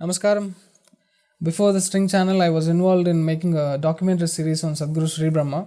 Namaskaram. Before the String channel, I was involved in making a documentary series on Sadhguru Sri Brahma.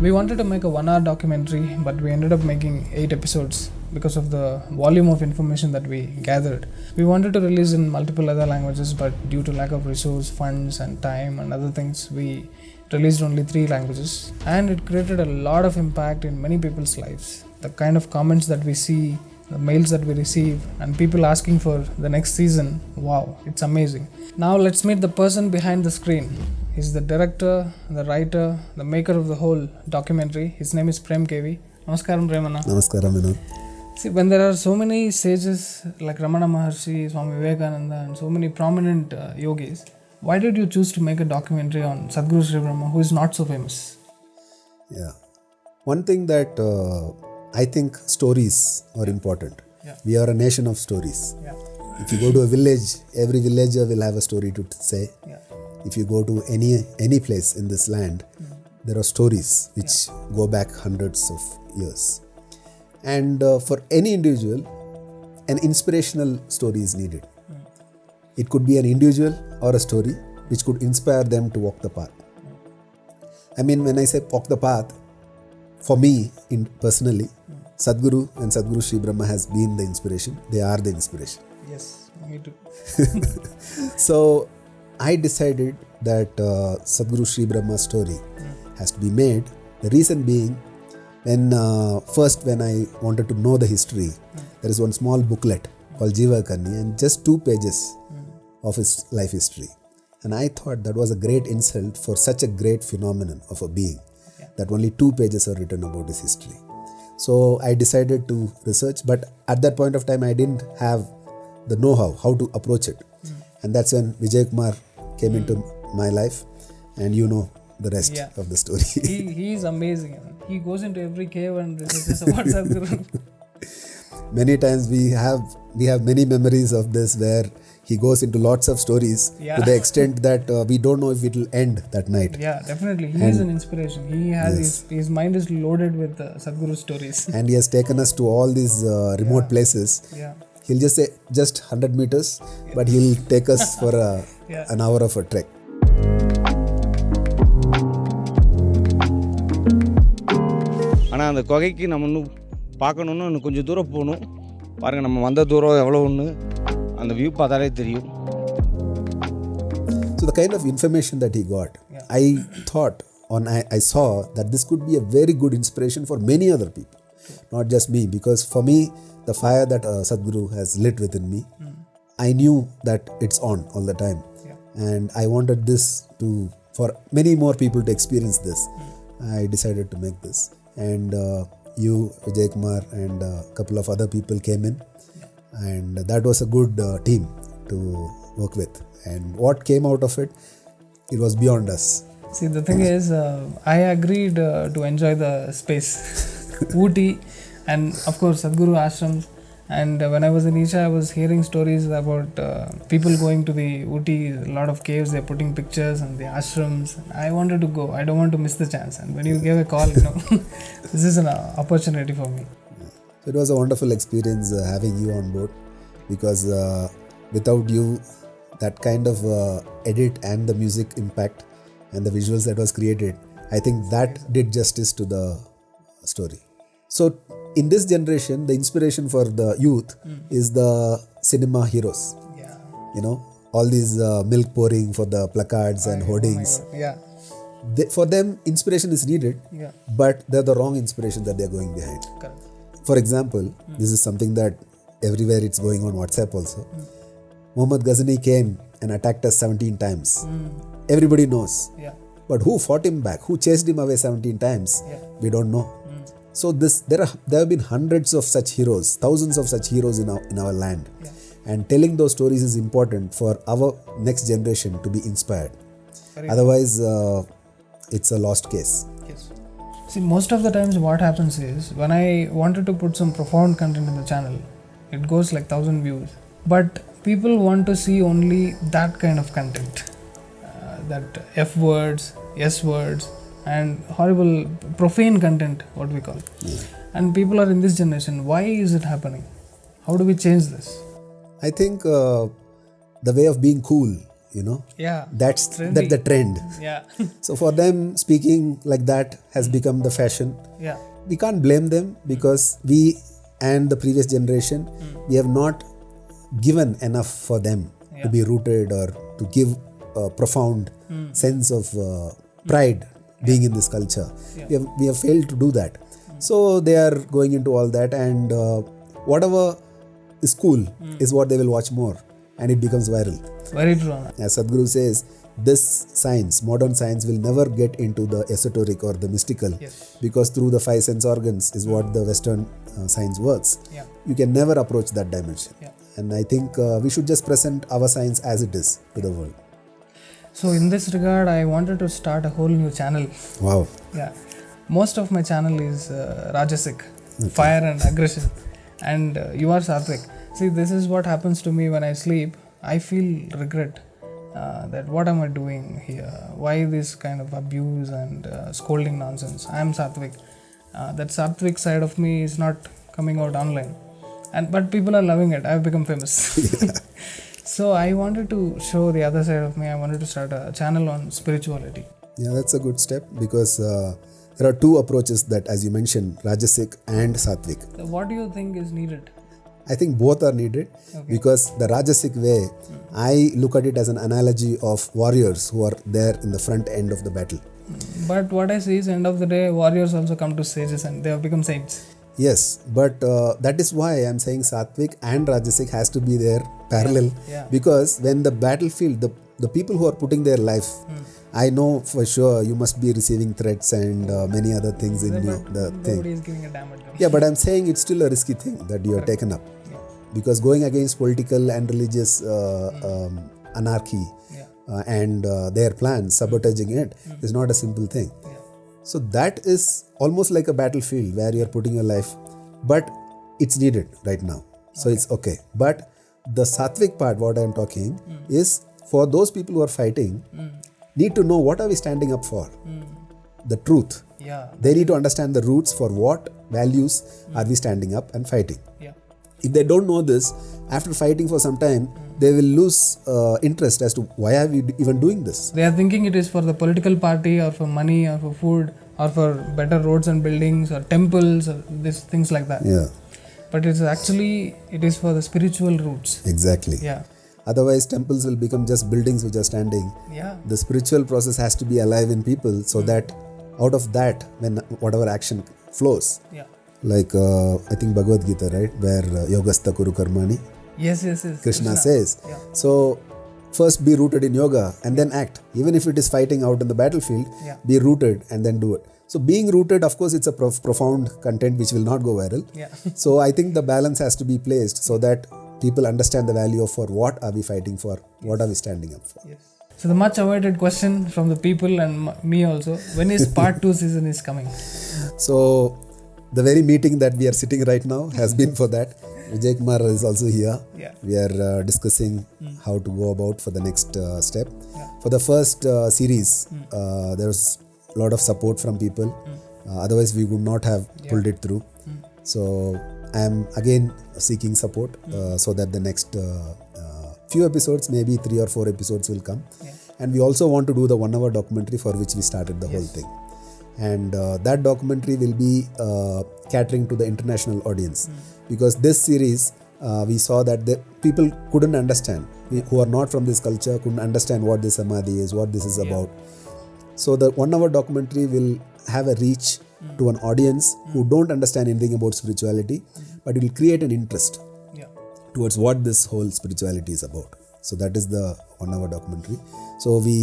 We wanted to make a one hour documentary, but we ended up making eight episodes because of the volume of information that we gathered. We wanted to release in multiple other languages, but due to lack of resource, funds, and time and other things, we released only three languages. And it created a lot of impact in many people's lives. The kind of comments that we see, the mails that we receive, and people asking for the next season wow, it's amazing. Now let's meet the person behind the screen. He's the director, the writer, the maker of the whole documentary. His name is Prem KV. Namaskaram, Premana. Namaskaram, Vinod. See, when there are so many sages like Ramana Maharshi, Swami Vivekananda, and so many prominent uh, yogis, why did you choose to make a documentary on Sadhguru Sri Brahma, who is not so famous? Yeah. One thing that uh, I think stories are important. Yeah. We are a nation of stories. Yeah, If you go to a village, every villager will have a story to say. yeah, If you go to any any place in this land, there are stories which go back hundreds of years. And uh, for any individual, an inspirational story is needed. It could be an individual or a story which could inspire them to walk the path. I mean, when I say walk the path, for me, in personally, Sadhguru and Sadhguru Sri Brahma has been the inspiration. They are the inspiration. yes, me too. So I decided that uh, Sadhguru Sri Brahma story has to be made. The reason being, when uh, first when I wanted to know the history, there is one small booklet called Jiva Karni and just two pages of his life history. And I thought that was a great insult for such a great phenomenon of a being that only two pages are written about his history. So I decided to research, but at that point of time, I didn't have the know-how how to approach it, hmm. and that's when Vijay Kumar came into hmm. my life, and you know the rest Yeah. of the story. he, he is amazing. He goes into every cave and researches about Sadhguru. many times we have we have many memories of this where he goes into lots of stories Yeah. to the extent that uh, we don't know if it will end that night. yeah, definitely. He is an inspiration. He has his, his mind is loaded with uh, Sadhguru stories. And he has taken us to all these uh, remote places. yeah, He'll just say just 100 meters, but he'll take us for a, Yeah. an hour of a trek. ஆனால் அந்த குகைக்கு நம்ம இன்னும் பார்க்கணுன்னு இன்னும் கொஞ்சம் தூரம் போகணும் பாருங்கள் நம்ம வந்த தூரம் எவ்வளோ ஒன்று அந்த வியூ பார்த்தாலே தெரியும் So the kind of information that he got, I thought on I, I saw that this could be a very good inspiration for many other people, not just me. Because for me, the fire that uh, Sadhguru has lit within me, I knew that it's on all the time, and I wanted this to for many more people to experience this. I decided to make this, and uh, you, Vijay Kumar, and a couple of other people came in, and that was a good uh, team to work with. And what came out of it, it was beyond us. See, the thing is, uh, I agreed uh, to enjoy the space, Ooty, and of course Sadhguru ashrams. And when I was in Isha, I was hearing stories about uh, people going to the Ooty, a lot of caves. They're putting pictures and the ashrams. I wanted to go. I don't want to miss the chance. And when you gave a call, you know, this is an uh, opportunity for me. It was a wonderful experience uh, having you on board because uh, without you, that kind of uh, edit and the music impact and the visuals that was created, I think that did justice to the story. So in this generation, the inspiration for the youth is the cinema heroes. Yeah. You know, all these uh, milk pouring for the placards and hoardings. Yeah. They, for them, inspiration is needed, Yeah. but they're the wrong inspiration that they're going behind. Correct. For example, this is something that everywhere it's going on WhatsApp also. Muhammad Ghazni came and attacked us 17 times. Everybody knows. Yeah. But who fought him back? Who chased him away 17 times? Yeah. We don't know. So this there are there have been hundreds of such heroes, thousands of such heroes in our in our land. Yeah. And telling those stories is important for our next generation to be inspired. Very Otherwise, uh, it's a lost case. Yes. See, most of the times, what happens is when I wanted to put some profound content in the channel, it goes like thousand views. But people want to see only that kind of content, uh, that F words, S words, and horrible profane content what we call. And people are in this generation why is it happening? How do we change this? I think uh, the way of being cool, you know, yeah. That's that the trend. yeah. So for them, speaking like that has become the fashion. yeah. We can't blame them because we and the previous generation, we have not given enough for them to be rooted or to give a profound sense of uh, pride being in this culture. We, have, we have failed to do that. So they are going into all that, and uh, whatever is cool is what they will watch more, and it becomes viral. very true As Sadhguru says, this science, modern science, will never get into the esoteric or the mystical Yes. because through the five sense organs is what the Western uh, science works. yeah You can never approach that dimension. Yeah. And I think uh, we should just present our science as it is to the world. so in this regard i wanted to start a whole new channel Wow. Yeah, most of my channel is uh, Rajasic, fire and aggression, and uh, you are Satvik. See, this is what happens to me when I sleep. I feel regret uh, that what am I doing here? Why this kind of abuse and uh, scolding nonsense? I am Satvik. Uh, that Satvik side of me is not coming out online, and but people are loving it. I've become famous. so I wanted to show the other side of me. I wanted to start a channel on spirituality. Yeah, that's a good step because uh, there are two approaches that, as you mentioned, Rajasic and Sattvic. So what do you think is needed? I think both are needed because the Rajasic way, I look at it as an analogy of warriors who are there in the front end of the battle. But what I see is, end of the day, warriors also come to sages and they have become saints. Yes, but uh, that is why I'm saying Sattvic and Rajasic has to be there parallel Yeah. because when the battlefield, the, the people who are putting their life, I know for sure you must be receiving threats and uh, many other things in you, the thing. Is giving a damn at them. Yeah, but I'm saying it's still a risky thing that you have taken up Yeah. Because going against political and religious uh, um, anarchy Yeah. uh, and uh, their plans, sabotaging it, is not a simple thing. Yeah. So that is almost like a battlefield where you're putting your life, but it's needed right now. So it's okay. But the sattvic part, what I'm talking, is for those people who are fighting, need to know what are we standing up for? The truth. Yeah. They need to understand the roots for what values are we standing up and fighting. Yeah. If they don't know this, after fighting for some time, they will lose uh, interest as to why are we even doing this. They are thinking it is for the political party or for money or for food or for better roads and buildings or temples or this things like that. Yeah, But it's actually it is for the spiritual roots. exactly. Yeah. Otherwise, temples will become just buildings which are standing. Yeah. The spiritual process has to be alive in people so that out of that, when whatever action flows, Yeah. Like uh, I think Bhagavad Gita, right, where uh, Yogastha Kuru Karmani, Yes, yes, yes. Krishna says. Yeah. So, first be rooted in yoga and then act. Even if it is fighting out in the battlefield, Yeah. be rooted and then do it. So, being rooted, of course, it's a prof- profound content which will not go viral. Yeah. so, I think the balance has to be placed so that people understand the value of for what are we fighting for, what are we standing up for. yes. So the much awaited question from the people and m- me also, when is part 2 season is coming? So, the very meeting that we are sitting right now has been for that. Vijay Kumar is also here. Yeah. We are uh, discussing how to go about for the next uh, step. Yeah. For the first uh, series, uh, there was a lot of support from people. Uh, otherwise, we would not have pulled it through. So, I am again seeking support uh, so that the next uh, uh, few episodes, maybe three or four episodes, will come. Yeah. And we also want to do the one hour documentary for which we started the whole thing and uh, that documentary will be uh, catering to the international audience because this series uh, we saw that the people couldn't understand who are not from this culture couldn't understand what this samadhi is what this is about so the one hour documentary will have a reach to an audience who don't understand anything about spirituality but it will create an interest Yeah. towards what this whole spirituality is about. So that is the one hour documentary. So we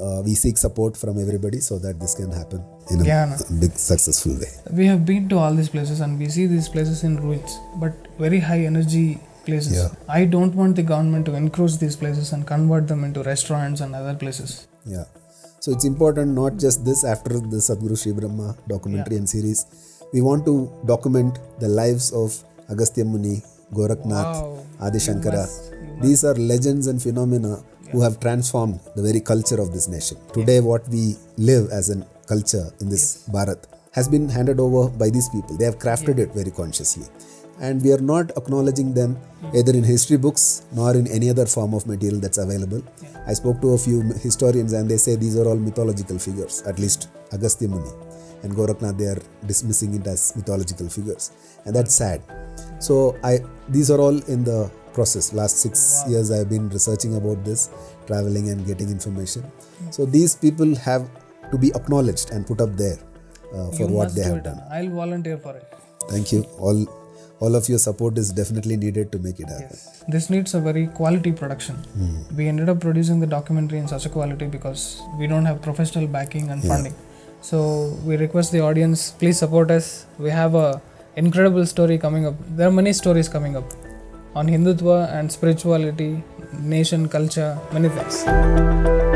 uh, we seek support from everybody so that this can happen in a Yeah, big successful way. We have been to all these places and we see these places in ruins, but very high energy places. Yeah. I don't want the government to encroach these places and convert them into restaurants and other places. Yeah. So it's important not just this after the Sadhguru Sri Brahma documentary and series. We want to document the lives of Agastya Muni, Goraknath, Wow. Adi Shankara. These are legends and phenomena who have transformed the very culture of this nation. Today, what we live as a culture in this Bharat has been handed over by these people. They have crafted it very consciously. And we are not acknowledging them either in history books nor in any other form of material that's available. I spoke to a few historians and they say these are all mythological figures, at least Agastya Muni and Goraknath, they are dismissing it as mythological figures. And that's sad. So I these are all in the process. Last six years I've been researching about this, traveling and getting information. So these people have to be acknowledged and put up there uh, for You what they have done. I'll volunteer for it. Thank you. All all of your support is definitely needed to make it happen. This needs a very quality production. Hmm. We ended up producing the documentary in such a quality because we don't have professional backing and funding. So we request the audience, please support us. We have a incredible story coming up. There are many stories coming up on Hindutva and spirituality, nation, culture, many things.